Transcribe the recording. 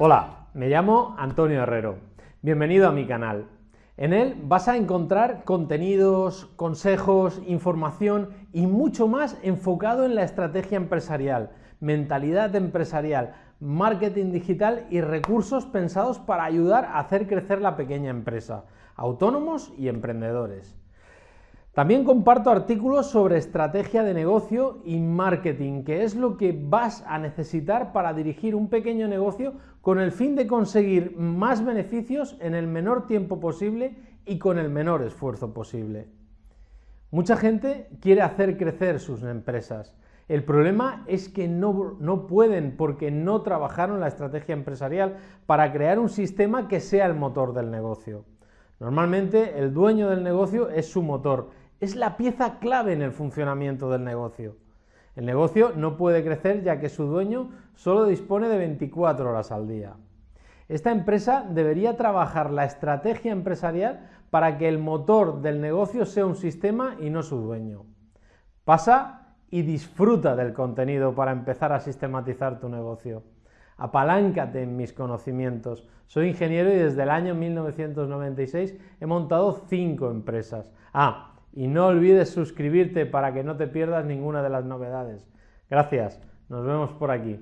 Hola, me llamo Antonio Herrero. Bienvenido a mi canal. En él vas a encontrar contenidos, consejos, información y mucho más enfocado en la estrategia empresarial, mentalidad empresarial, marketing digital y recursos pensados para ayudar a hacer crecer la pequeña empresa, autónomos y emprendedores. También comparto artículos sobre estrategia de negocio y marketing, que es lo que vas a necesitar para dirigir un pequeño negocio con el fin de conseguir más beneficios en el menor tiempo posible y con el menor esfuerzo posible. Mucha gente quiere hacer crecer sus empresas. El problema es que no, no pueden porque no trabajaron la estrategia empresarial para crear un sistema que sea el motor del negocio. Normalmente el dueño del negocio es su motor es la pieza clave en el funcionamiento del negocio. El negocio no puede crecer ya que su dueño solo dispone de 24 horas al día. Esta empresa debería trabajar la estrategia empresarial para que el motor del negocio sea un sistema y no su dueño. Pasa y disfruta del contenido para empezar a sistematizar tu negocio. Apaláncate en mis conocimientos. Soy ingeniero y desde el año 1996 he montado cinco empresas. Ah, y no olvides suscribirte para que no te pierdas ninguna de las novedades. Gracias, nos vemos por aquí.